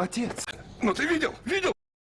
отец. Ну ты видел? Видел?